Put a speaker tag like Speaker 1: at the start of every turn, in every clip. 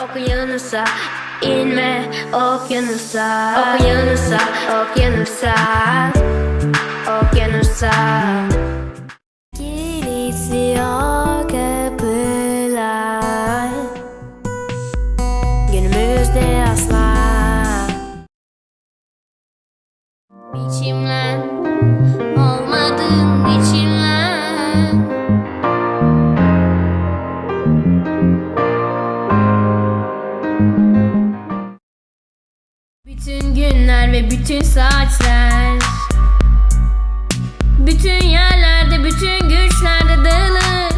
Speaker 1: Okyanusa inme okyanusa. Okyanusa okyanusa. Okyanusa. Kilitliyor kapılar. Günümüzde asla. Biçimlen Olmadın biçimlen bütün saatler Bütün yerlerde, bütün güçlerde dağılır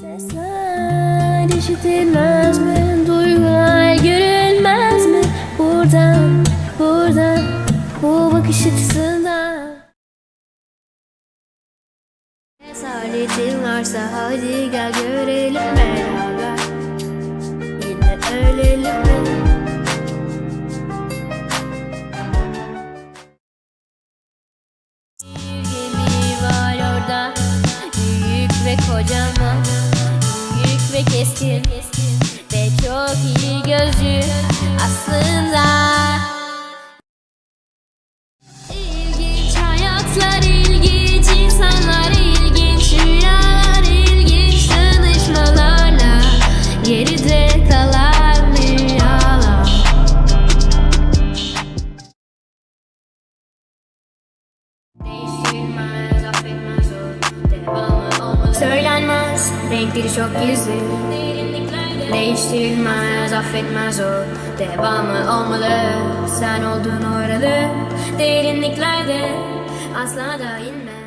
Speaker 1: Sesler işitilmez mi? Duygular görülmez mi? Buradan, buradan, bu bakış açısından Cesaretin varsa hadi gel görelim beraber kocaman Büyük ve keskin Ve çok iyi gözcü Aslında. İlginç hayatlar insanlar ilginç rüyalar ilginç tanışmalarla geride kalan rüyalar affetmez Söylenmez renkleri çok gizli. Değiştirmez affetmez o. Devamı olmalı. Sen oldun oralı. Derinliklerde asla da inme